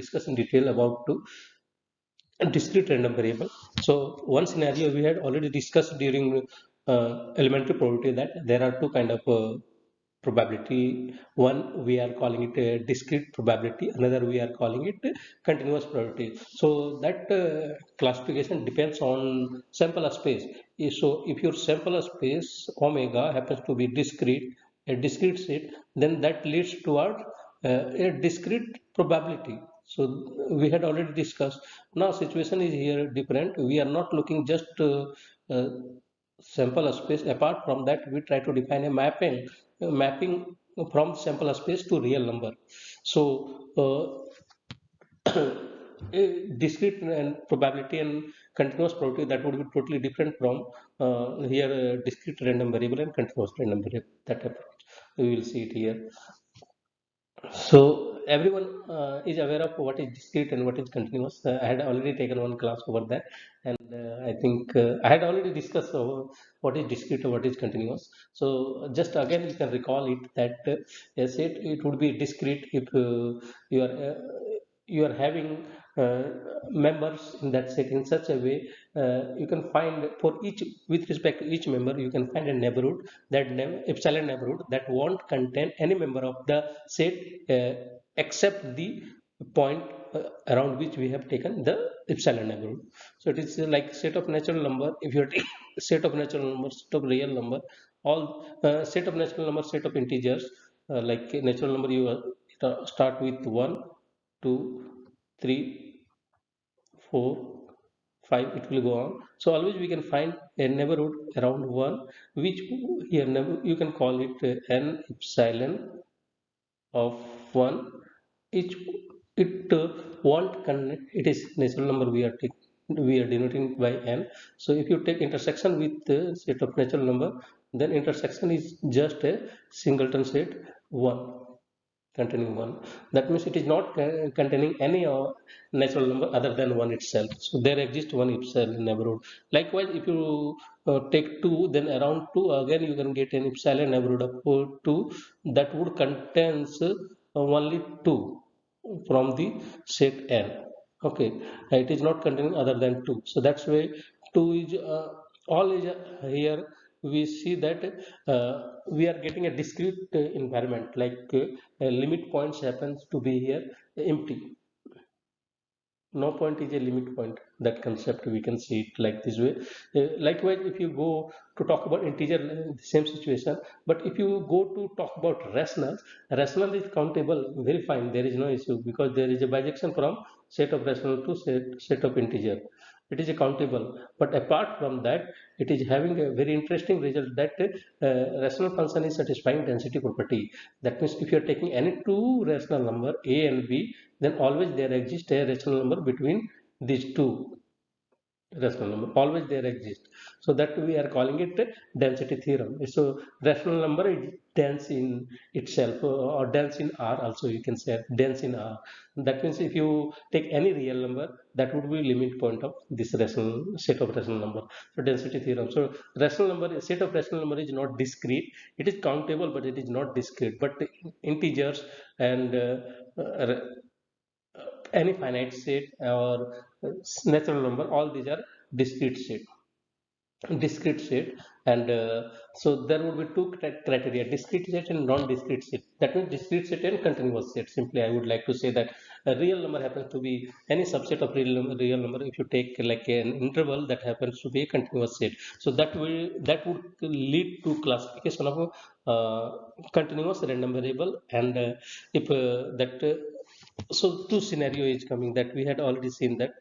discuss in detail about to discrete random variable. So one scenario we had already discussed during uh, elementary probability that there are two kind of uh, probability. One we are calling it a discrete probability, another we are calling it continuous probability. So that uh, classification depends on sample space. So if your sample space omega happens to be discrete, a discrete set, then that leads toward uh, a discrete probability so we had already discussed. Now situation is here different. We are not looking just uh, uh, sample space. Apart from that we try to define a mapping a mapping from sample space to real number. So uh, discrete and probability and continuous probability that would be totally different from uh, here uh, discrete random variable and continuous random variable. That approach. We will see it here so everyone uh, is aware of what is discrete and what is continuous. Uh, I had already taken one class over that, and uh, I think uh, I had already discussed what is discrete and what is continuous. So just again, you can recall it that uh, yes, it it would be discrete if uh, you are you are having uh, members in that set in such a way uh, you can find for each with respect to each member you can find a neighborhood that epsilon neighborhood that won't contain any member of the set uh, except the point uh, around which we have taken the epsilon neighborhood. So it is like set of natural number if you take set of natural numbers set of real number all uh, set of natural number set of integers uh, like natural number you start with 1 2 3 4 5 it will go on. So always we can find a neighborhood around 1 which here you can call it n epsilon of 1 each it uh, won't connect it is natural number we are taking we are denoting by n. So if you take intersection with the set of natural number then intersection is just a singleton set 1 containing 1 that means it is not containing any uh, natural number other than 1 itself. So there exists one epsilon neighborhood likewise if you uh, take 2 then around 2 again you can get an epsilon neighborhood of 2 that would contains uh, only 2 from the set n. Okay. It is not containing other than 2 so that's why 2 is uh, all is here we see that uh, we are getting a discrete uh, environment like uh, limit points happens to be here empty. No point is a limit point. That concept we can see it like this way. Uh, likewise if you go to talk about integer uh, same situation but if you go to talk about rational rational is countable very fine there is no issue because there is a bijection from set of rational to set, set of integer it is countable but apart from that it is having a very interesting result that uh, rational function is satisfying density property. That means if you are taking any two rational number a and b then always there exists a rational number between these two rational number. Always there exist. So that we are calling it density theorem. So rational number is dense in itself or dense in r also you can say dense in r. That means if you take any real number that would be limit point of this rational set of rational number. So density theorem. So rational number set of rational number is not discrete. It is countable but it is not discrete. But integers and uh, uh, any finite set or natural number all these are discrete set discrete set and uh, so there would be two criteria discrete set and non-discrete set that means discrete set and continuous set simply i would like to say that a real number happens to be any subset of real number, real number. If you take like an interval that happens to be a continuous set so that will that would lead to classification of uh, continuous random variable and uh, if uh, that uh, so two scenario is coming that we had already seen that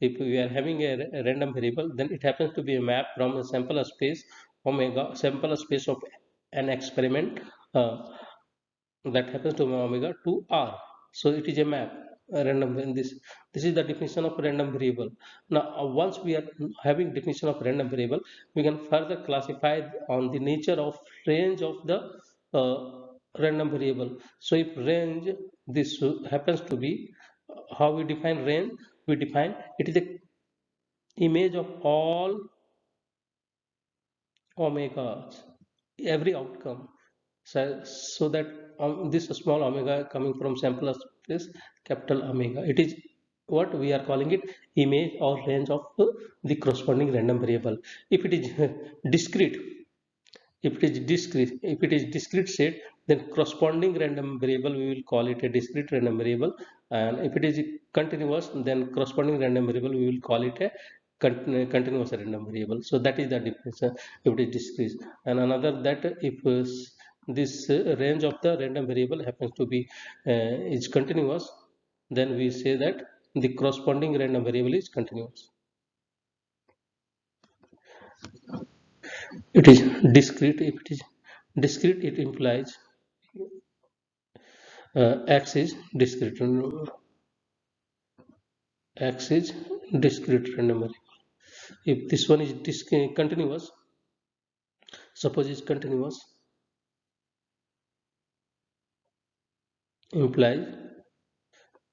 if we are having a, random variable then it happens to be a map from a sample space omega sample space of an experiment uh, that happens to omega to r. So it is a map a random in this this is the definition of random variable. Now uh, once we are having definition of random variable we can further classify on the nature of range of the uh, random variable. So if range this happens to be how we define range we define it is the image of all omegas every outcome so, so that um, this small omega coming from sample space capital omega. It is what we are calling it image or range of the corresponding random variable. If it is discrete, if it is discrete, if it is discrete set, then corresponding random variable we will call it a discrete random variable, and if it is continuous, then corresponding random variable we will call it a continuous random variable. So that is the difference uh, if it is discrete. And another that if uh, this uh, range of the random variable happens to be is continuous, then we say that the corresponding random variable is continuous. It is discrete. If it is discrete, it implies uh, Uh, x is discrete. X is discrete random variable. If this one is continuous, suppose it's continuous, implies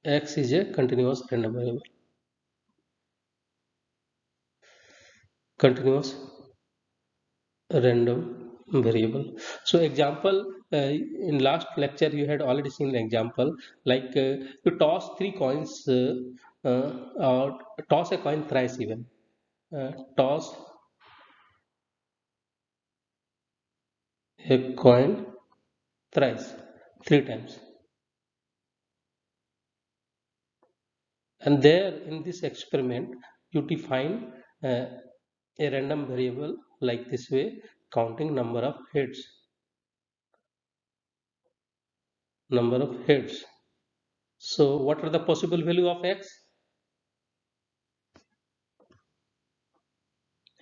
x is a continuous random variable continuous random variable so example uh, in last lecture you had already seen an example like uh, you toss three coins uh, uh or toss a coin thrice even. Uh, toss a coin thrice three times. And there in this experiment you define uh, a random variable like this way counting number of heads number of heads. So what are the possible value of x?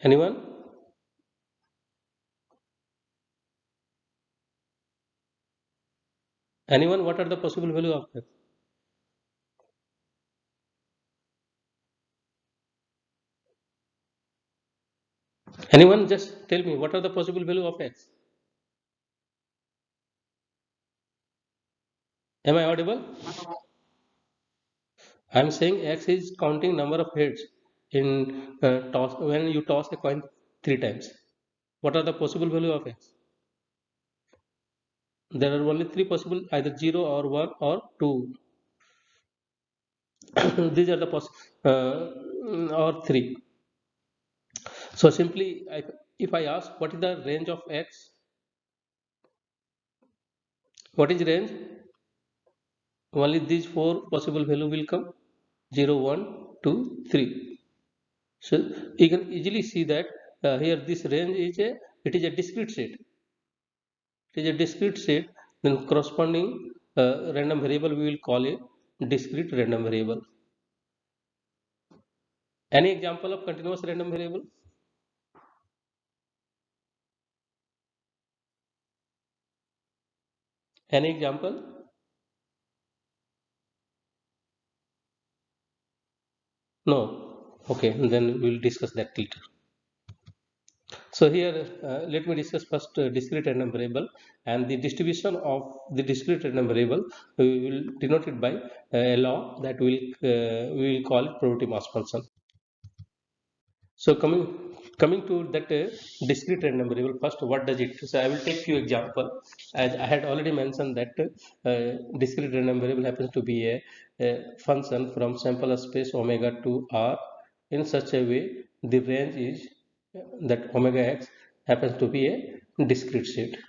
Anyone? Anyone? What are the possible value of x? Anyone? Just tell me what are the possible value of x? Am I audible? I am saying x is counting number of heads in uh, toss when you toss a coin three times. What are the possible value of x? There are only three possible either 0 or 1 or 2. These are the possible uh, or 3 so simply, if I ask what is the range of x, what is range? Only these four possible value will come 0, 1, 2, 3. So you can easily see that uh, here this range is a it is a discrete set. It is a discrete set. Then corresponding uh, random variable we will call a discrete random variable. Any example of continuous random variable? Any example? No. Okay, and then we'll discuss that later. So here, uh, let me discuss first uh, discrete random variable and the distribution of the discrete random variable. We will denote it by uh, a law that will uh, we will call it probability mass function. So coming coming to that uh, discrete random variable first what does it so i will take few example. As i had already mentioned that uh, discrete random variable happens to be a, a, function from sample space omega to r. In such a way the range is that omega x happens to be a discrete set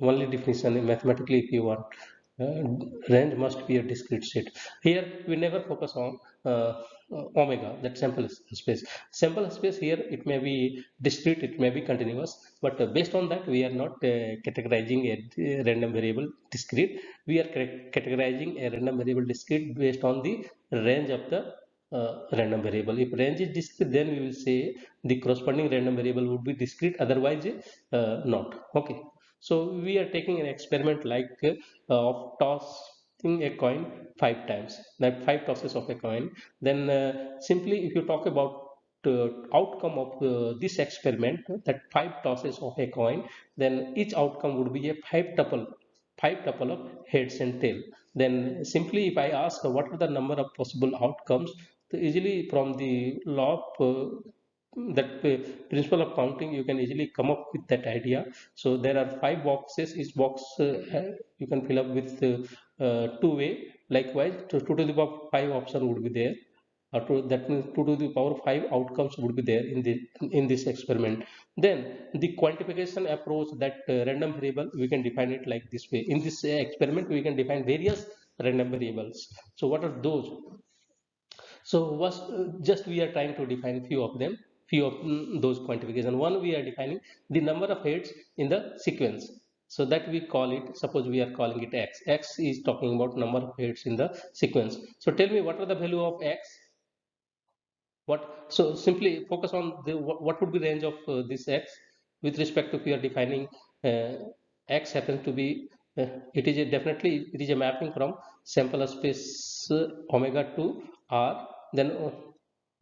only definition mathematically if you want. Uh, range must be a discrete set here we never focus on uh, omega that sample space. Sample space here it may be discrete it may be continuous but uh, based on that we are not uh, categorizing a random variable discrete. We are categorizing a random variable discrete based on the range of the uh, random variable. If range is discrete then we will say the corresponding random variable would be discrete otherwise uh, not. Okay. So we are taking an experiment like uh, of tossing a coin five times. That five tosses of a coin. Then uh, simply if you talk about uh, outcome of uh, this experiment that five tosses of a coin then each outcome would be a five tuple five tuple of heads and tail. Then simply if i ask what are the number of possible outcomes easily from the law of uh, that principle of counting you can easily come up with that idea. So there are five boxes. Each box uh, you can fill up with uh, uh, two way. Likewise 2 to the power 5 option would be there. Or to, that means 2 to the power 5 outcomes would be there in the in this experiment. Then the quantification approach that uh, random variable we can define it like this way. In this uh, experiment we can define various random variables. So what are those? So was uh, just we are trying to define a few of them few of mm, those quantification. One we are defining the number of heads in the sequence. So that we call it suppose we are calling it x. X is talking about number of heads in the sequence. So tell me what are the value of x? What so simply focus on the what, would be range of uh, this x with respect to we are defining uh, x happens to be uh, it is a definitely it is a mapping from sample space uh, omega to r then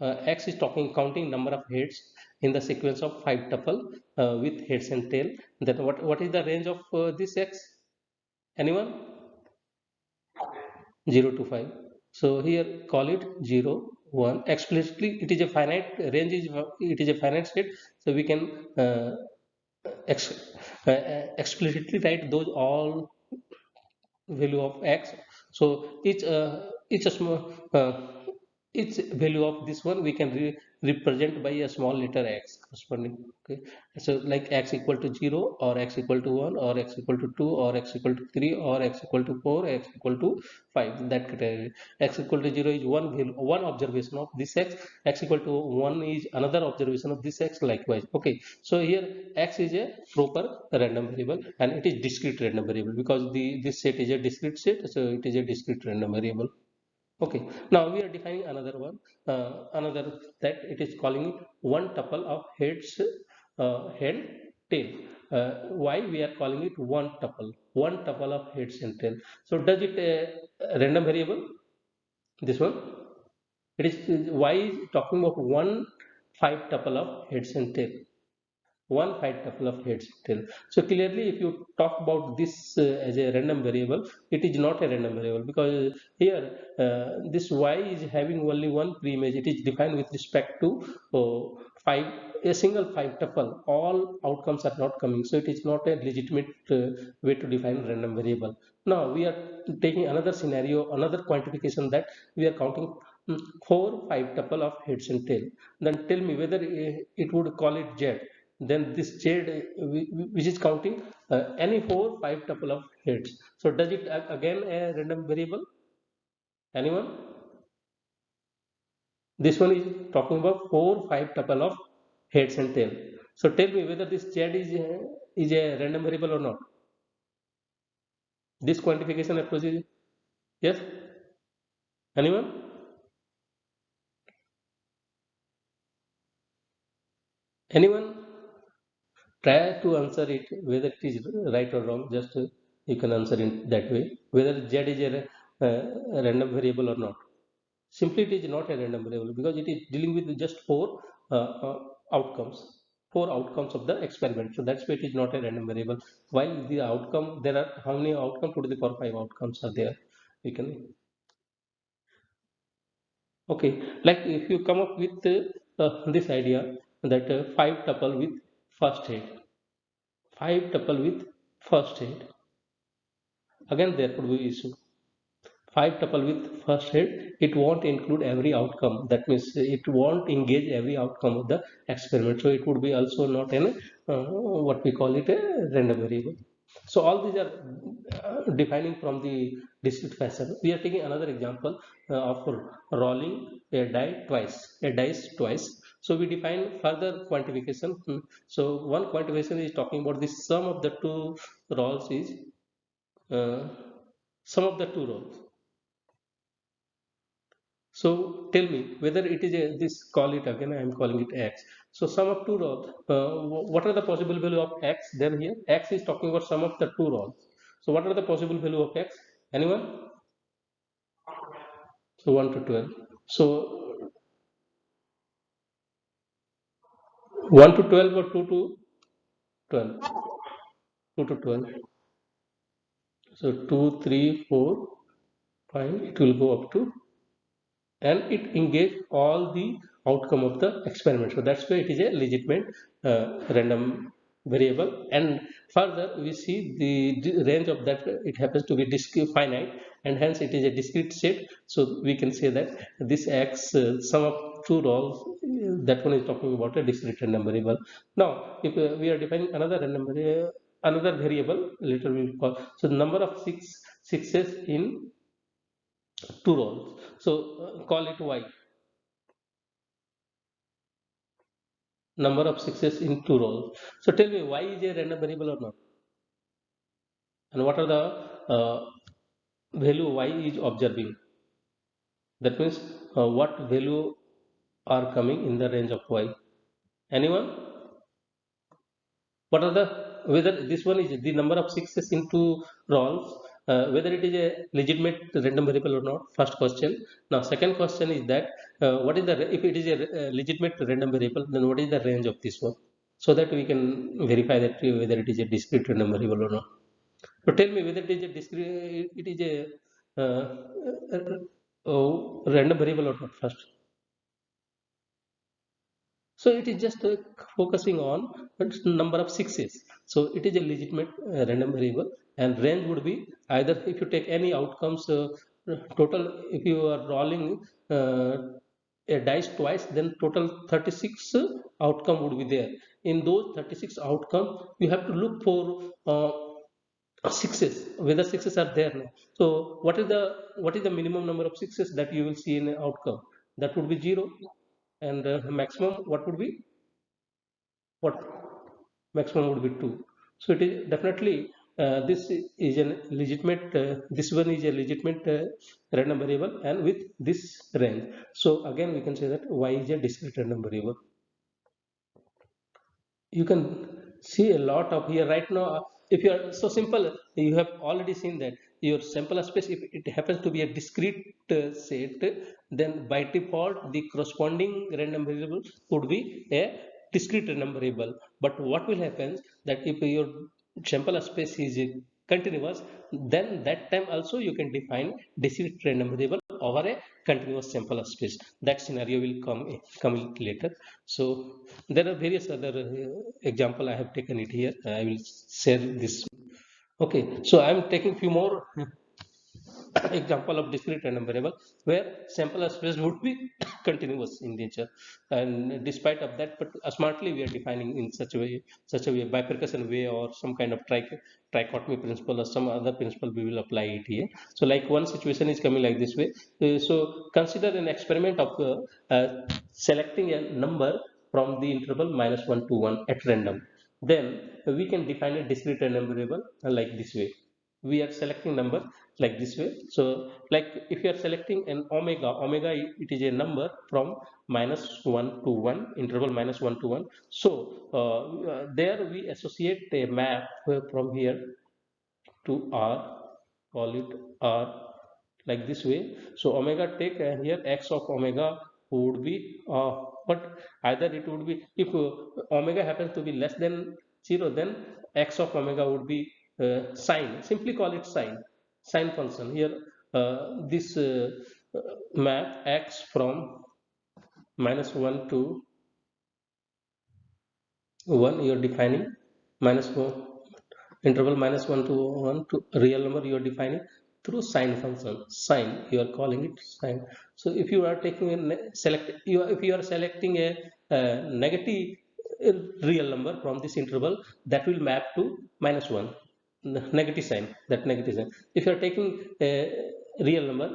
uh, uh, x is talking counting number of heads in the sequence of five tuple uh, with heads and tail. Then what what is the range of uh, this x? Anyone? 0 to 5 so here call it 0 1 explicitly it is a finite range is it is a finite state so we can uh, ex, uh, explicitly write those all value of x. So each uh, each a small uh, each value of this one we can re represent by a small letter x corresponding okay? So like x equal to 0 or x equal to 1 or x equal to 2 or x equal to 3 or x equal to 4 x equal to 5 that category. X equal to 0 is one one observation of this x. X equal to 1 is another observation of this x likewise okay? So here x is a proper random variable and it is discrete random variable because the this set is a discrete set so it is a discrete random variable okay. Now we are defining another one uh, another that it is calling it one tuple of heads uh, head tail. Uh, why we are calling it one tuple? One tuple of heads and tail. So does it a random variable? This one. It is why is talking about one five tuple of heads and tail one five tuple of heads and tail so clearly if you talk about this uh, as a random variable it is not a random variable because here uh, this y is having only one preimage. It is defined with respect to uh, five a single five tuple. All outcomes are not coming. So it is not a legitimate uh, way to define random variable. Now we are taking another scenario another quantification that we are counting mm, four five tuple of heads and tail. Then tell me whether uh, it would call it z then this z which is counting uh, any four five tuple of heads. So does it uh, again a random variable? Anyone? This one is talking about four five tuple of heads and tail. So tell me whether this z is a, is a random variable or not. This quantification approach is yes? Anyone? Anyone try to answer it whether it is right or wrong just you can answer in that way whether z is a, uh, random variable or not. Simply it is not a random variable because it is dealing with just four uh, uh, outcomes four outcomes of the experiment. So that's why it is not a random variable. While the outcome there are how many outcomes? To the power five outcomes are there. You can okay. Like if you come up with uh, this idea that uh, five tuple with first head five tuple with first head again there could be issue. Five tuple with first head it won't include every outcome. That means it won't engage every outcome of the experiment. So it would be also not an uh, what we call it a random variable so all these are uh, defining from the discrete fashion. We are taking another example uh, of rolling a die twice a dice twice so we define further quantification. Hmm. so one quantification is talking about the sum of the two rolls is uh, sum of the two rolls so tell me whether it is a this call it again i am calling it x. So sum of two rolls uh, what are the possible value of x then here? X is talking about sum of the two rolls so what are the possible value of x? Anyone? So 1 to 12 so 1 to 12 or 2 to 12 2 to 12 so 2 3 4 5 it will go up to and it engage all the outcome of the experiment. So that's why it is a legitimate uh, random variable. And further we see the, the range of that it happens to be finite and hence it is a discrete set so we can say that this x uh, sum of two rows uh, that one is talking about a discrete random variable now if uh, we are defining another random variable another variable later we will call so number of six sixes in two rows so uh, call it y number of sixes in two rows. So tell me why is a random variable or not? And what are the uh, value y is observing? That means uh, what value are coming in the range of y? Anyone? What are the whether this one is the number of sixes in two rows uh, whether it is a legitimate random variable or not first question. Now second question is that uh, what is the if it is a uh, legitimate random variable then what is the range of this one? So that we can verify that whether it is a discrete random variable or not. So tell me whether it is a discrete it is a uh, uh, random variable or not first. So it is just uh, focusing on number of sixes. So it is a legitimate uh, random variable and range would be either if you take any outcomes uh, total if you are rolling uh, a dice twice then total 36 outcome would be there. In those 36 outcome you have to look for uh, sixes whether sixes are there. Now so what is the what is the minimum number of sixes that you will see in an outcome? That would be zero. And uh, maximum what would be? What? Maximum would be two. So it is definitely uh, this is a legitimate uh, this one is a legitimate uh, random variable and with this range. So again we can say that y is a discrete random variable you can see a lot of here. Right now if you are so simple you have already seen that your sample space if it happens to be a discrete uh, set then by default the corresponding random variable would be a discrete random variable but what will happen that if your sample space is continuous. Then that time also you can define discrete random variable over a continuous sample space that scenario will come come later. So there are various other uh, example. I have taken it here. I will share this. Okay. So i'm taking few more example of discrete random variable where sample space would be continuous in nature. And despite of that but smartly we are defining in such a way such a way bifurcation way or some kind of tri trichotomy principle or some other principle we will apply it here. So like one situation is coming like this way. Uh, so consider an experiment of uh, uh, selecting a number from the interval minus 1 to 1 at random. Then we can define a discrete random variable like this way. We are selecting number like this way. So like if you are selecting an omega omega it is a number from minus 1 to 1 interval minus 1 to 1 so uh, there we associate a map from here to r call it r like this way. So omega take uh, here x of omega would be uh, but either it would be if uh, omega happens to be less than 0 then x of omega would be uh, sign. Simply call it sign sign function. Here uh, this uh, map x from minus 1 to 1 you are defining minus 1 interval minus 1 to 1 to real number you are defining through sign function. Sign you are calling it sign. So if you are taking a select you are, if you are selecting a, a negative real number from this interval that will map to minus 1 negative sign that negative sign. If you are taking a real number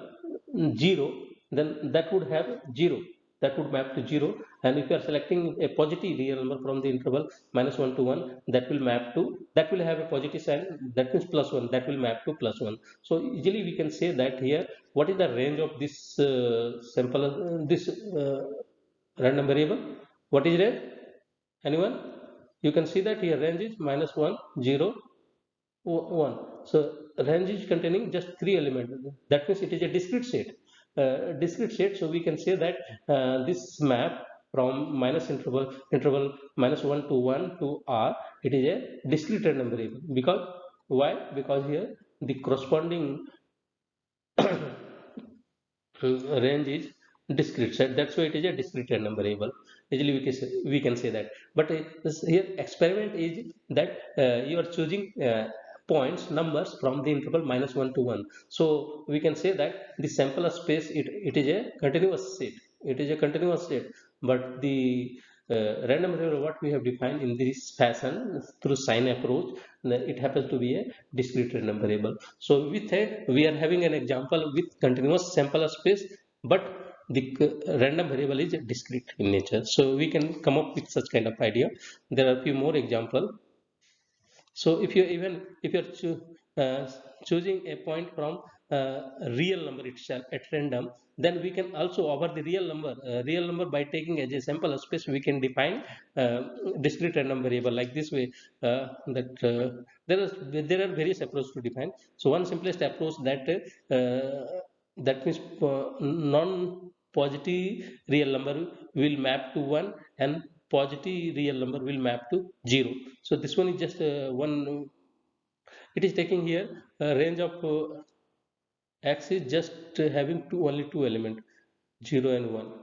0 then that would have 0 that would map to 0 and if you are selecting a positive real number from the interval minus 1 to 1 that will map to that will have a positive sign that means plus 1 that will map to plus 1 so easily we can say that here what is the range of this uh, sample uh, this uh, random variable? What is range anyone? You can see that here range is minus 1 0 1 so range is containing just three elements that means it is a discrete set uh, discrete set so we can say that uh, this map from minus interval interval minus 1 to 1 to r it is a discrete random variable because why? Because here the corresponding range is discrete set that's why it is a discrete random variable usually we can say, we can say that. But uh, here experiment is that uh, you are choosing uh, points numbers from the interval minus 1 to 1 so we can say that the sample space it, it is a continuous set it is a continuous set but the uh, random variable what we have defined in this fashion through sign approach it happens to be a discrete random variable. So with a we are having an example with continuous sample space but the random variable is discrete in nature. So we can come up with such kind of idea. There are few more example so if you even if you're cho uh, choosing a point from uh, real number itself at random then we can also over the real number uh, real number by taking as a sample space. We can define uh, discrete random variable like this way uh, that uh, there is there are various approaches to define. So one simplest approach that that means non positive real number will map to one and positive real number will map to 0 so this one is just uh, one it is taking here a range of uh, x is just having two only two element 0 and 1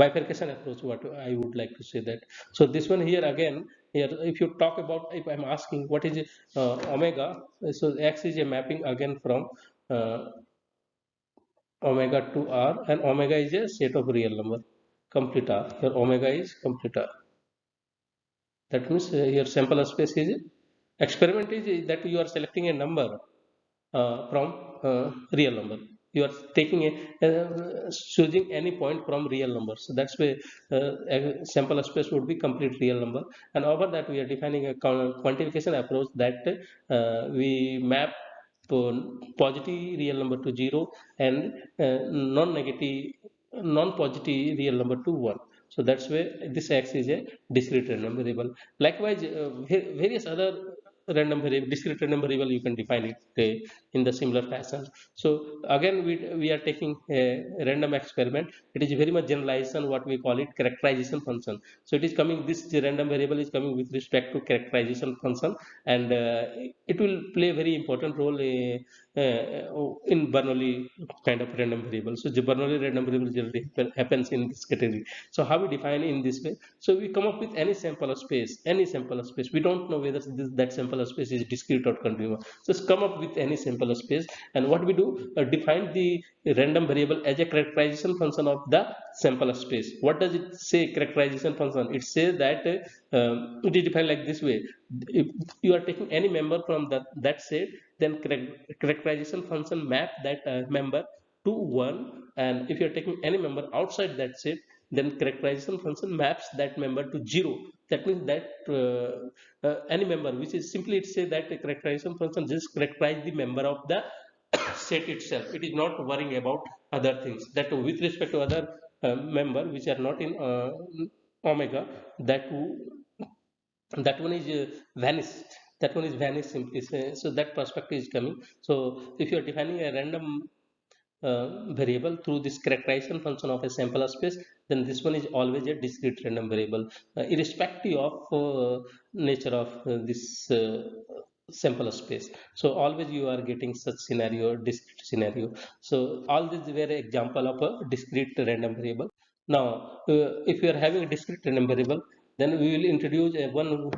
bifurcation approach what i would like to say that. So this one here again here if you talk about if i'm asking what is uh, omega so x is a mapping again from uh, omega to r and omega is a set of real number complete R. Your omega is complete R. That means uh, your sample space is experiment is that you are selecting a number uh, from uh, real number. You are taking a uh, choosing any point from real number. So that's why uh, sample space would be complete real number. And over that we are defining a quantification approach that we map to positive real number to zero and non-negative non-positive real number to 1 so that's why this x is a discrete random variable. Likewise uh, various other random variable discrete random variable you can define it uh, in the similar fashion. So again we, we are taking a random experiment. It is very much generalization what we call it characterization function. So it is coming this random variable is coming with respect to characterization function. And uh, it will play very important role uh, uh, in Bernoulli kind of random variable. So the Bernoulli random variable generally happens in this category. So how we define in this way? So we come up with any sample space any sample space. We don't know whether this, that sample space is discrete or continuous. Just come up with any sample space. And what we do uh, define the random variable as a characterization function of the sample space. What does it say characterization function? It says that uh, it is defined like this way. If you are taking any member from that that set then characterization function map that uh, member to one. And if you are taking any member outside that set then characterization function maps that member to zero that means that uh, uh, any member which is simply it say that characterization function just characterize the member of the set itself. It is not worrying about other things. That with respect to other uh, member which are not in uh, omega that that one is uh, vanished. That one is vanished simply. So that perspective is coming. So if you are defining a random uh, variable through this characterization function of a sample space then this one is always a discrete random variable. Uh, irrespective of uh, nature of uh, this uh, sample space. So always you are getting such scenario discrete scenario. So all these were example of a discrete random variable. Now uh, if you are having a discrete random variable then we will introduce a one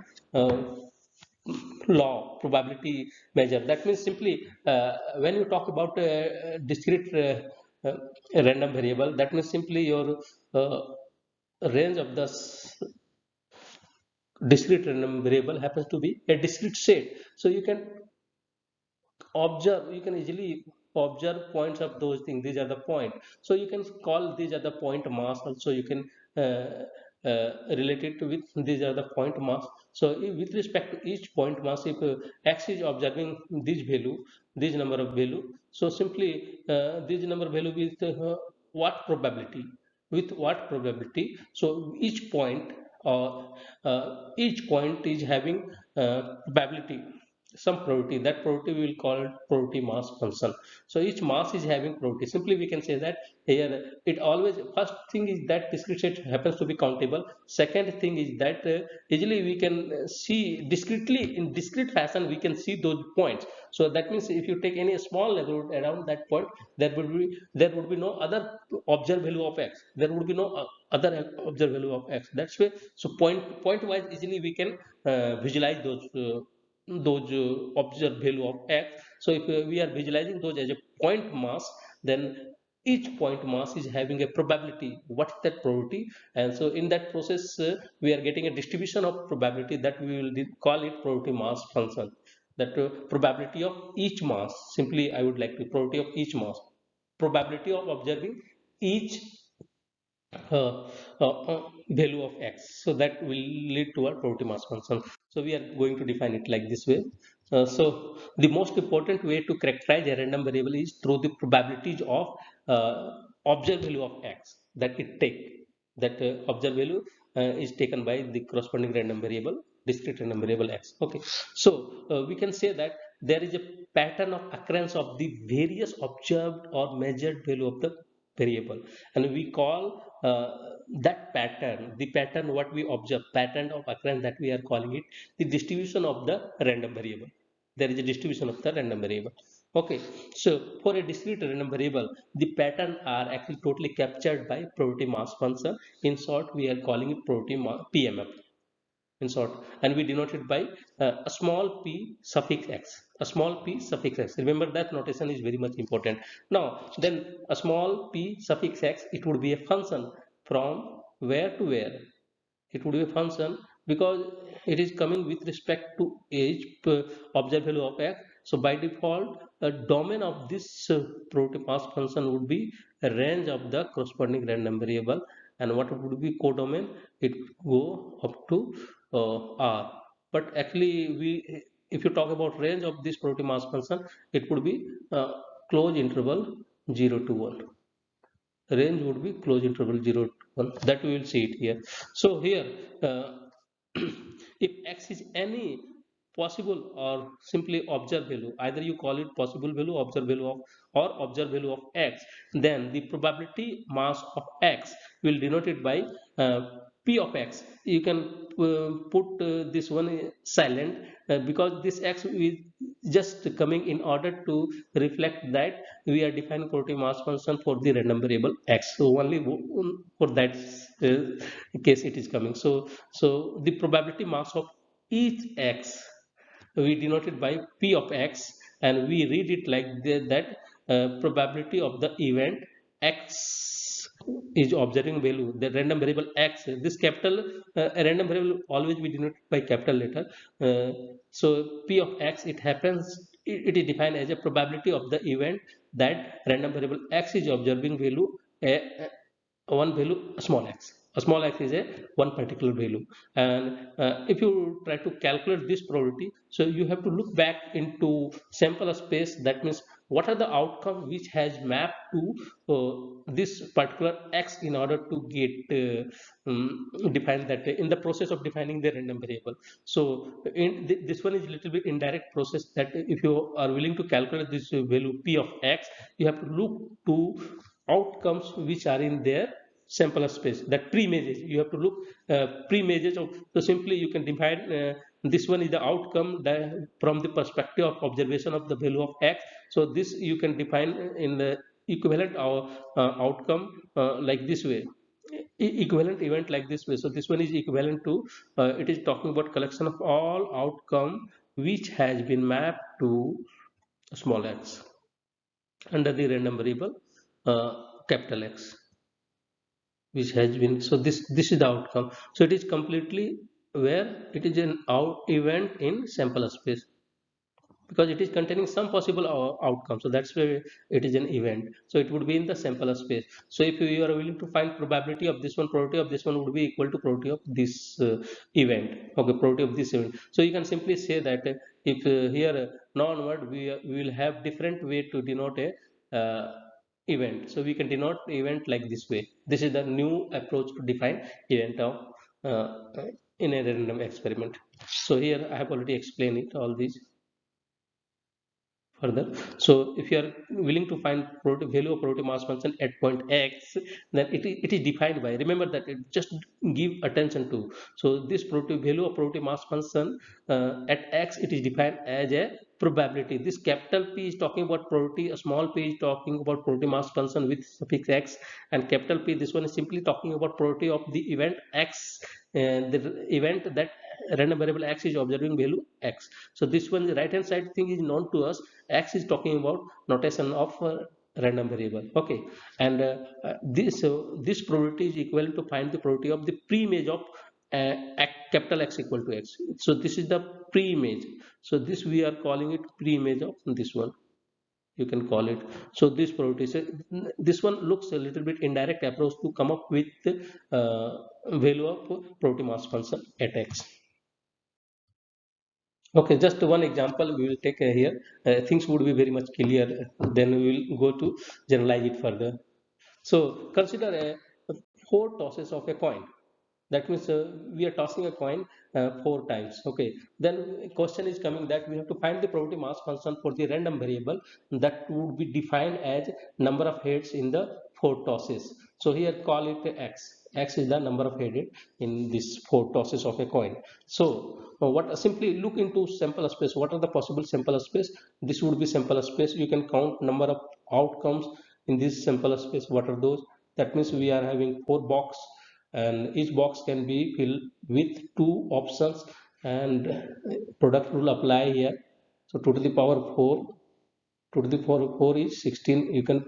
law probability measure. That means simply uh, when you talk about a discrete uh, uh, random variable that means simply your uh, range of the discrete random variable happens to be a discrete set so you can observe you can easily observe points of those things. These are the point. So you can call these are the point mass also. You can uh, related to with these are the point mass. So with respect to each point mass if uh, x is observing this value this number of value so simply uh, this number value with uh, what probability? With what probability? So each point or uh, each point is having uh, probability some probability that probability we will call it probability mass function. So each mass is having probability simply we can say that here it always first thing is that discrete set happens to be countable. Second thing is that uh, easily we can uh, see discretely in discrete fashion we can see those points. So that means if you take any small neighborhood around that point there would be there would be no other observed value of x. There would be no uh, other observed value of x. That's why so point point wise easily we can uh, visualize those uh, those uh, observed value of x. So if uh, we are visualizing those as a point mass then each point mass is having a probability. What is that probability? And so in that process uh, we are getting a distribution of probability that we will call it probability mass function. That uh, probability of each mass simply i would like to probability of each mass. Probability of observing each uh, uh, uh, value of x. So that will lead to our probability mass function so we are going to define it like this way. Uh, so the most important way to characterize a random variable is through the probabilities of uh, observed value of x that it take that uh, observed value is taken by the corresponding random variable discrete random variable x. Okay. So we can say that there is a pattern of occurrence of the various observed or measured value of the variable. And we call uh, Uh, that pattern the pattern what we observe pattern of occurrence that we are calling it the distribution of the random variable. There is a distribution of the random variable. Okay so for a discrete random variable the pattern are actually totally captured by probability mass function. In short we are calling it probability pmf in short and we denote it by uh, a small p suffix x a small p suffix x. Remember that notation is very much important. Now then a small p suffix x it would be a function from where to where? It would be a function because it is coming with respect to age observed value of x. So by default a domain of this uh, mass function would be a range of the corresponding random variable. And what would be codomain? It go up to R. But actually, we if you talk about range of this probability mass function, it would be uh, closed interval 0 to 1. Range would be closed interval 0 to 1. That we will see it here. So here, uh, if x is any possible or simply observed value, either you call it possible value, observed value of or observed value of x, then the probability mass of x will denote it by uh, p of x you can uh, put uh, this one silent uh, because this x is just coming in order to reflect that we are defining probability mass function for the random variable x. So only for that uh, case it is coming. So so the probability mass of each x we denote it by p of x and we read it like the, that uh, probability of the event x is observing value. The random variable x this capital uh, random variable always be denoted by capital letter. Uh, so p of x it happens it, it is defined as a probability of the event that random variable x is observing value a, a one value a small x. A small x is a one particular value. And uh, if you try to calculate this probability so you have to look back into sample space. That means what are the outcome which has mapped to uh, this particular x in order to get uh, um, define that in the process of defining the random variable? So in th this one is a little bit indirect process that if you are willing to calculate this value p of x you have to look to outcomes which are in there sample space. That pre-images you have to look uh, pre-images of so simply you can define uh, this one is the outcome from the perspective of observation of the value of x. So this you can define in the equivalent our uh, outcome uh, like this way. E equivalent event like this way. So this one is equivalent to uh, it is talking about collection of all outcome which has been mapped to small x under the random variable uh, capital x which has been so this this is the outcome. So it is completely where it is an out event in sample space because it is containing some possible outcome. So that's where it is an event. So it would be in the sample space. So if you are willing to find probability of this one probability of this one would be equal to probability of this uh, event. Okay probability of this event. So you can simply say that if uh, here uh, non-word we, uh, we will have different way to denote a uh, event. So we can denote event like this way. This is the new approach to define event of uh, in a random experiment. So here i have already explained it all these further. So if you are willing to find value of probability mass function at point x then it is, it is defined by remember that it just give attention to. So this probability value of probability mass function uh, at x it is defined as a probability. This capital p is talking about probability a small p is talking about probability mass function with suffix x and capital p this one is simply talking about probability of the event x the event that random variable x is observing value x so this one the right hand side thing is known to us x is talking about notation of uh, random variable okay and uh, uh, this this probability is equal to find the probability of the pre-image of uh, capital X equal to X. So this is the pre-image. So this we are calling it pre-image of this one. You can call it. So this probability, this one looks a little bit indirect approach to come up with uh, value of probability mass function at X. Okay just one example we will take here. Uh, things would be very much clear. Then we will go to generalize it further. So consider a four tosses of a coin that means uh, we are tossing a coin uh, four times. Okay. Then question is coming that we have to find the probability mass function for the random variable that would be defined as number of heads in the four tosses. So here call it x. X is the number of headed in this four tosses of a coin. So uh, what simply look into sample space. What are the possible sample space? This would be sample space. You can count number of outcomes in this sample space. What are those? That means we are having four box and each box can be filled with two options and product rule apply here. So 2 to the power 4 2 to the power 4 is 16 you can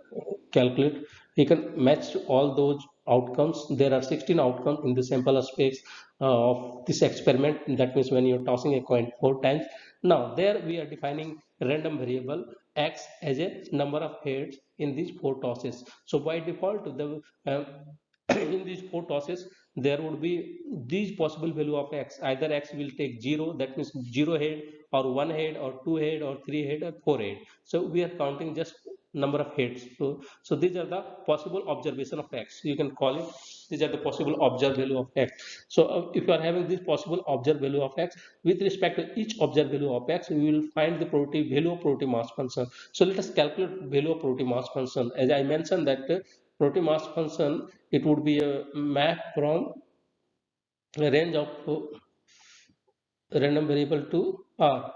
calculate. You can match all those outcomes. There are 16 outcomes in the sample space uh, of this experiment. That means when you're tossing a coin four times. Now there we are defining random variable x as a number of heads in these four tosses. So by default the uh, in these four tosses there would be these possible value of x. Either x will take 0 that means 0 head or 1 head or 2 head or 3 head or 4 head. So we are counting just number of heads. So so these are the possible observation of x. You can call it these are the possible observed value of x. So uh, if you are having this possible observed value of x with respect to each observed value of x we will find the probability value of probability mass function. So let us calculate value of probability mass function. As i mentioned that uh, probability mass function it would be a map from a range of uh, random variable to r.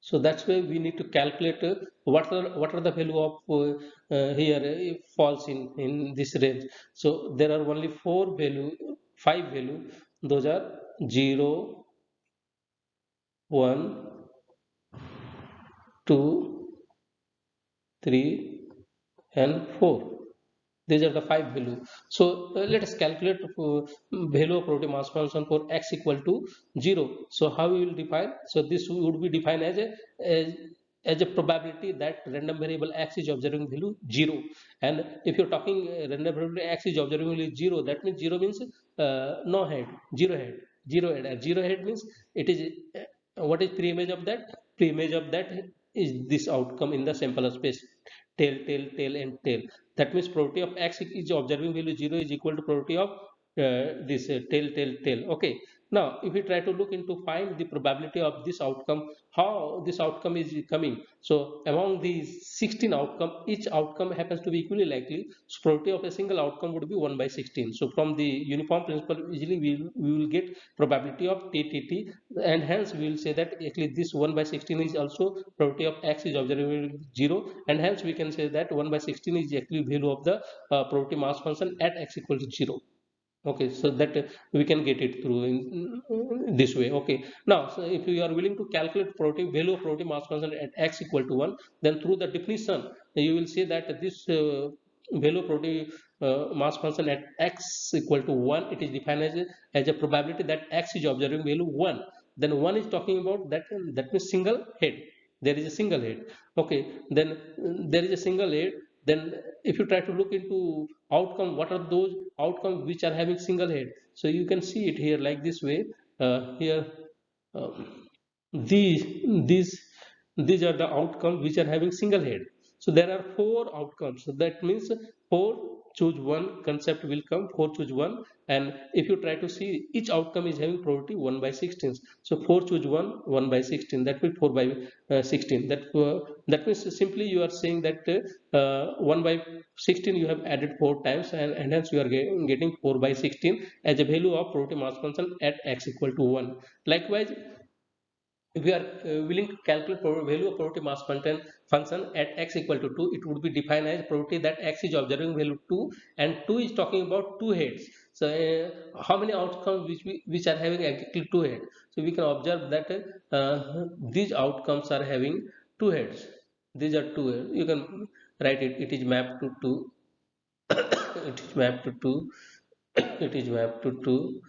So that's why we need to calculate uh, what are what are the value of uh, uh, here falls in in this range. So there are only four value five value. Those are 0 1 2 3 and 4 these are the five value. So uh, let us calculate uh, value of probability mass function for x equal to 0 so how we will define? So this would be defined as a as, as a probability that random variable x is observing value 0 and if you're talking uh, random variable x is observing value 0 that means 0 means uh, no head 0 head 0 head. 0 head means it is uh, what is pre-image of that? Pre-image of that is this outcome in the sample space. Tail tail tail and tail. That means probability of x is observing value 0 is equal to probability of uh, this uh, tail tail tail. Okay now if we try to look into find the probability of this outcome how this outcome is coming? So among these 16 outcome each outcome happens to be equally likely. So probability of a single outcome would be 1 by 16 so from the uniform principle easily we, we will get probability of ttt and hence we will say that actually this 1 by 16 is also probability of x is observable 0 and hence we can say that 1 by 16 is actually value of the uh, probability mass function at x equals 0 okay so that we can get it through in this way. Okay. Now so if you are willing to calculate probability value of probability mass function at x equal to 1 then through the definition you will see that this uh, value probability uh, mass function at x equal to 1 it is defined as a, as a probability that x is observing value 1 then 1 is talking about that that means single head. There is a single head. Okay. Then uh, there is a single head then if you try to look into outcome what are those outcomes which are having single head? So you can see it here like this way uh, here uh, these these these are the outcomes which are having single head. So there are four outcomes. So that means four choose one concept will come 4 choose 1 and if you try to see each outcome is having probability 1 by 16 so 4 choose 1 1 by 16 that will 4 by uh, 16 that uh, that means simply you are saying that uh, 1 by 16 you have added four times and, and hence you are getting, getting 4 by 16 as a value of probability mass function at x equal to 1 likewise if we are uh, willing to calculate value of probability mass function function at x equal to 2 it would be defined as probability that x is observing value 2 and 2 is talking about two heads. So uh, how many outcomes which we, which are having exactly two heads? So we can observe that uh, these outcomes are having two heads. These are two heads. you can write it it is mapped to 2 it is mapped to 2 it is mapped to 2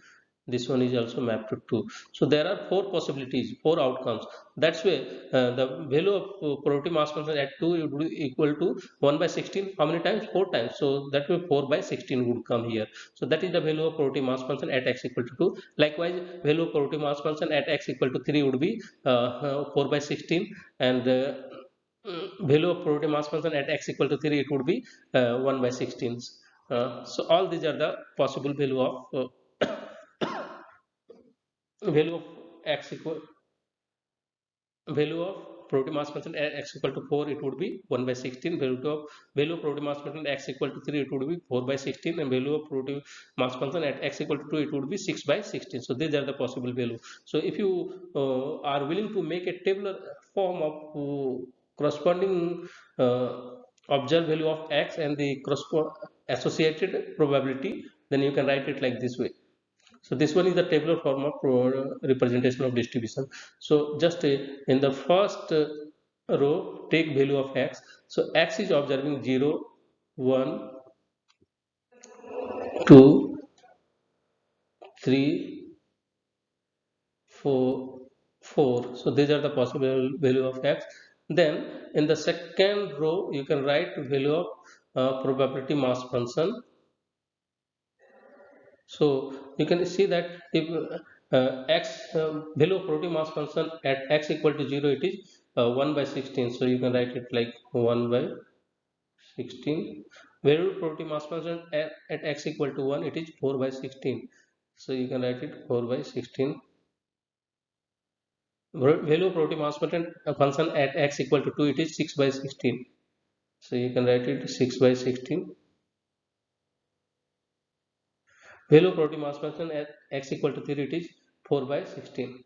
this one is also mapped to 2 so there are four possibilities four outcomes. That's why uh, the value of uh, probability mass function at 2 would be equal to 1 by 16 how many times? Four times. So that way 4 by 16 would come here. So that is the value of probability mass function at x equal to 2 likewise value of probability mass function at x equal to 3 would be uh, 4 by 16 and uh, value of probability mass function at x equal to 3 it would be uh, 1 by 16 uh, so all these are the possible value of uh, value of x equal value of probability mass function at x equal to 4 it would be 1 by 16 value of value of probability mass function at x equal to 3 it would be 4 by 16 and value of probability mass function at x equal to 2 it would be 6 by 16 so these are the possible value. So if you uh, are willing to make a tabular form of uh, corresponding uh, observed value of x and the associated probability then you can write it like this way so this one is the tabular form of representation of distribution. So just uh, in the first uh, row take value of x. So x is observing 0 1 2 3 4 4 so these are the possible value of x. Then in the second row you can write value of uh, probability mass function so you can see that if uh, x uh, value probability mass function at x equal to 0 it is uh, 1 by 16 so you can write it like 1 by 16 value probability mass function at, at x equal to 1 it is 4 by 16 so you can write it 4 by 16 value probability mass function uh, function at x equal to 2 it is 6 by 16 so you can write it 6 by 16 value probability mass function at x equal to 3 it is 4 by 16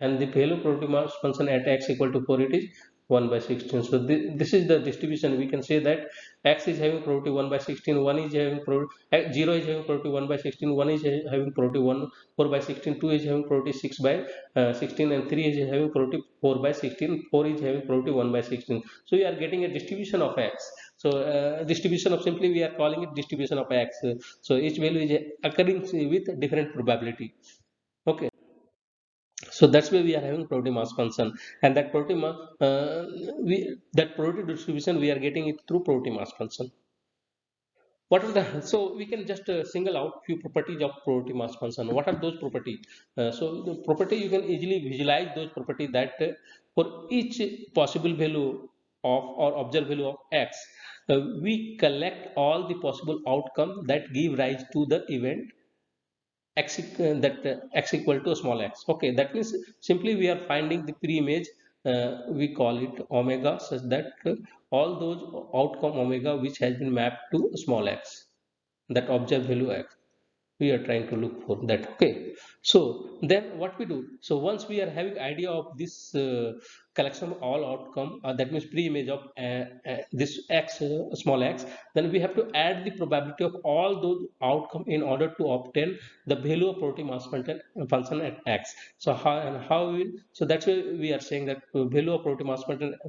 and the value probability mass function at x equal to 4 it is 1 by 16 so th this is the distribution. We can say that x is having probability 1 by 16 1 is having probability 0 is having probability 1 by 16 1 is having probability 1 4 by 16 2 is having probability 6 by uh, 16 and 3 is having probability 4 by 16 4 is having probability 1 by 16 so we are getting a distribution of x. So uh, distribution of simply we are calling it distribution of x. So each value is occurring with different probability so that's why we are having probability mass function and that probability mass uh, we that probability distribution we are getting it through probability mass function what are the so we can just uh, single out few properties of probability mass function what are those properties? Uh, so the property you can easily visualize those properties that uh, for each possible value of or observed value of x uh, we collect all the possible outcome that give rise to the event x uh, that uh, x equal to small x. Okay that means simply we are finding the pre-image uh, we call it omega such that uh, all those outcome omega which has been mapped to small x that object value x. We are trying to look for that. Okay so then what we do? So once we are having idea of this uh, collection of all outcome uh, that means pre-image of uh, uh this x uh, small x then we have to add the probability of all those outcome in order to obtain the value of probability mass function at x. So how and how we so that's why we are saying that value of probability mass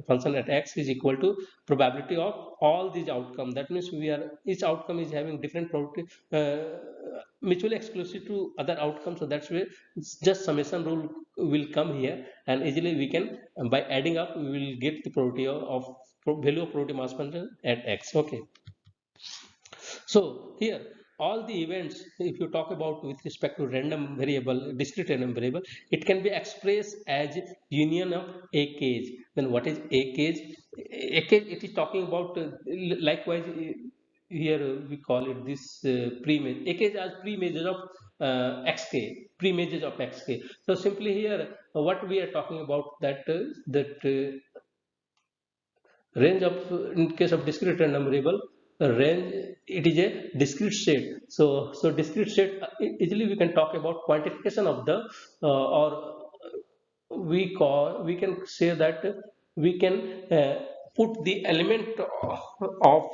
function at x is equal to probability of all these outcome. That means we are each outcome is having different probability mutually exclusive to other outcomes so that's why just summation rule will come here and easily we can by adding up we will get the probability of value of probability mass function at x okay so here all the events, if you talk about with respect to random variable, discrete random variable, it can be expressed as union of ak. Then what is a cage? Ak, it is talking about, uh, likewise, here we call it this uh, pre-image. Ak as pre-images of uh, xk, pre-images of xk. So simply here, uh, what we are talking about that, uh, that uh, range of, in case of discrete random variable, range it is a discrete set so so discrete set uh, easily we can talk about quantification of the uh, or we call we can say that we can uh, put the element of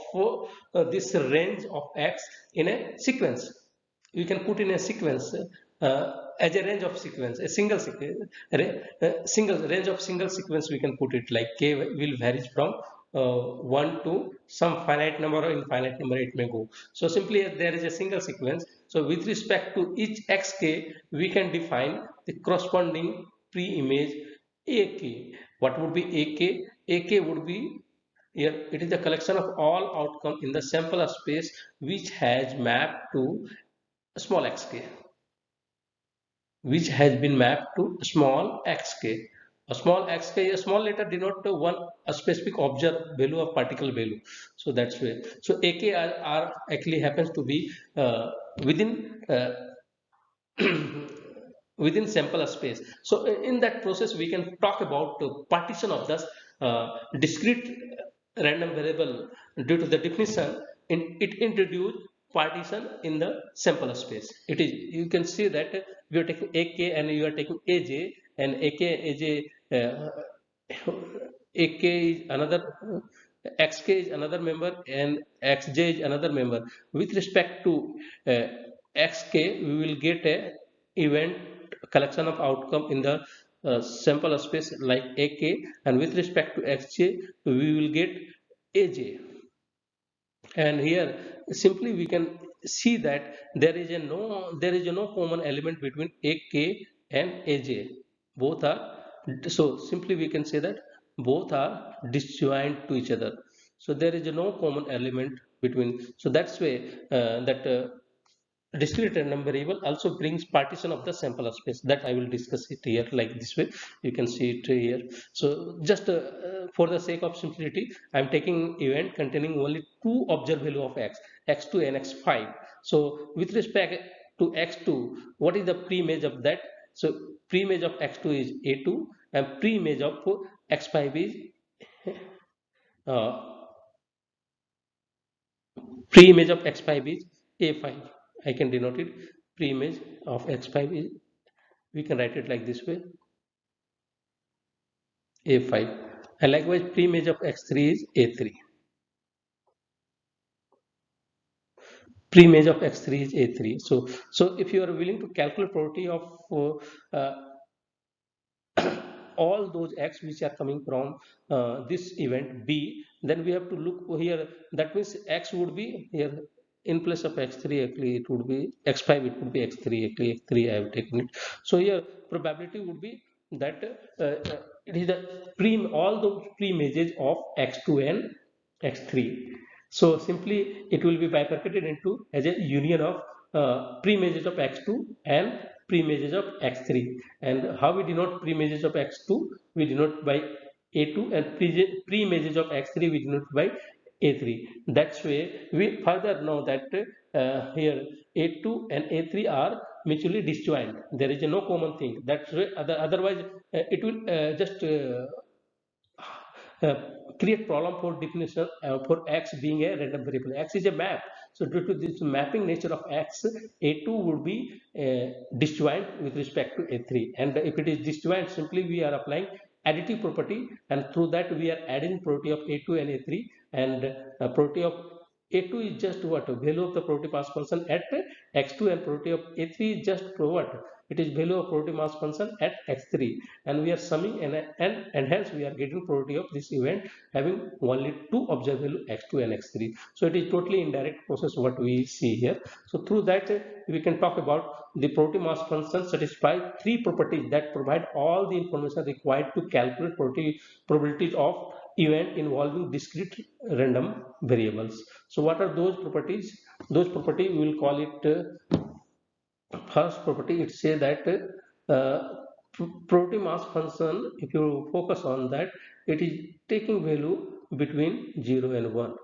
uh, this range of x in a sequence we can put in a sequence uh, as a range of sequence a single sequence a single range of single sequence we can put it like k will vary from uh, 1 to some finite number or infinite number it may go. So simply there is a single sequence. So with respect to each xk, we can define the corresponding pre-image ak. What would be ak? Ak would be here it is the collection of all outcome in the sample space which has mapped to small xk which has been mapped to small xk a small xk a small letter denote one a specific object value of particle value. So that's why so ak are, actually happens to be uh, within uh, within sample space. So in that process we can talk about the partition of this discrete random variable due to the definition in, it introduced partition in the sample space. It is you can see that we are taking ak and you are taking aj and ak aj uh, ak is another xk is another member and xj is another member. With respect to uh, xk we will get a event collection of outcome in the uh, sample space like ak and with respect to xj we will get aj and here simply we can see that there is a no there is a no common element between ak and aj both are so simply we can say that both are disjoint to each other. So there is no common element between so that's way uh, that uh, discrete random variable also brings partition of the sample space that I will discuss it here like this way. You can see it here. So just uh, for the sake of simplicity I'm taking event containing only two observed value of x x2 and x5 so with respect to x2 what is the pre-image of that? So pre-image of x2 is a2 and pre-image of x5 is uh, pre-image of x5 is a5 I can denote it. Pre-image of x5 is we can write it like this way. A5 and likewise pre-image of x3 is a3 pre-image of x3 is a3 so so if you are willing to calculate property of uh, all those x which are coming from uh, this event b then we have to look here. That means x would be here in place of x3 actually it would be x5 it would be x3 actually x3 i have taken it. So here probability would be that uh, uh it is the pre all those pre-images of x2 and x3 so simply it will be bifurcated into as a union of uh, pre-images of x2 and pre-images of x3 and how we denote pre-images of x2 we denote by a2 and pre-images of x3 we denote by a3 that's way we further know that uh, here a2 and a3 are mutually disjoint. There is no common thing. That's way other, otherwise uh, it will uh, just uh, uh, create problem for definition uh, for x being a random variable. X is a map. So due to this mapping nature of X, A2 would be disjoint with respect to A3. And if it is disjoint, simply we are applying additive property and through that we are adding property of A2 and A3 and uh, property of A2 is just what? Value of the probability mass function at X2 and probability of A3 is just what? it is value of probability mass function at x3 and we are summing and, and, and hence we are getting probability of this event having only two observed value x2 and x3 so it is totally indirect process what we see here so through that we can talk about the probability mass function satisfy three properties that provide all the information required to calculate probability probabilities of event involving discrete random variables. So what are those properties? Those property we will call it uh, first property it say that uh, probability mass function if you focus on that it is taking value between 0 and 1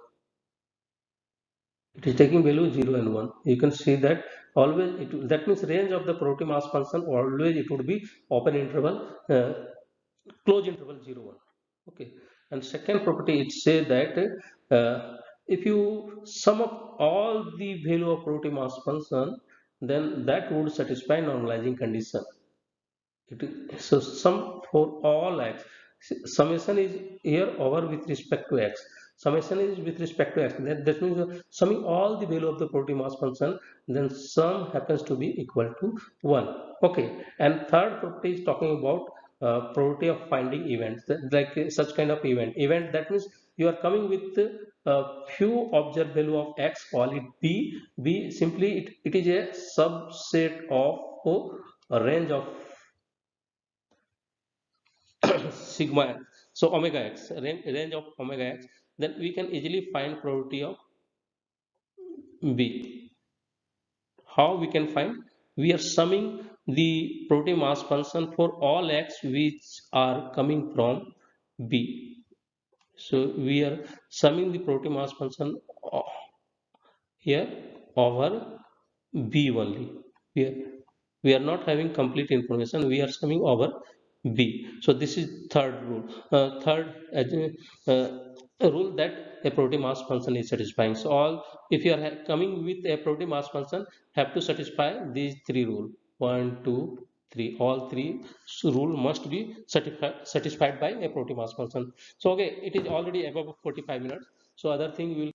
it is taking value 0 and 1 you can see that always it that means range of the probability mass function always it would be open interval uh, close interval 0 1 okay and second property it say that uh, if you sum up all the value of probability mass function then that would satisfy normalizing condition. It is, so sum for all x. Summation is here over with respect to x. Summation is with respect to x. That, that means uh, summing all the value of the probability mass function then sum happens to be equal to 1 okay. And third property is talking about uh, probability of finding events like uh, such kind of event. Event that means you are coming with a few observed value of x call it b b simply it, it is a subset of a range of sigma x. So omega x range, range of omega x then we can easily find probability of b how we can find? We are summing the probability mass function for all x which are coming from b. So we are summing the probability mass function here over b only. Here we are not having complete information. We are summing over b. So this is third rule. Uh, third uh, uh, rule that a probability mass function is satisfying. So all if you are coming with a probability mass function have to satisfy these three rule one two three. All three rule must be satisfied satisfied by a probability mass function. So okay it is already above 45 minutes. So other thing we will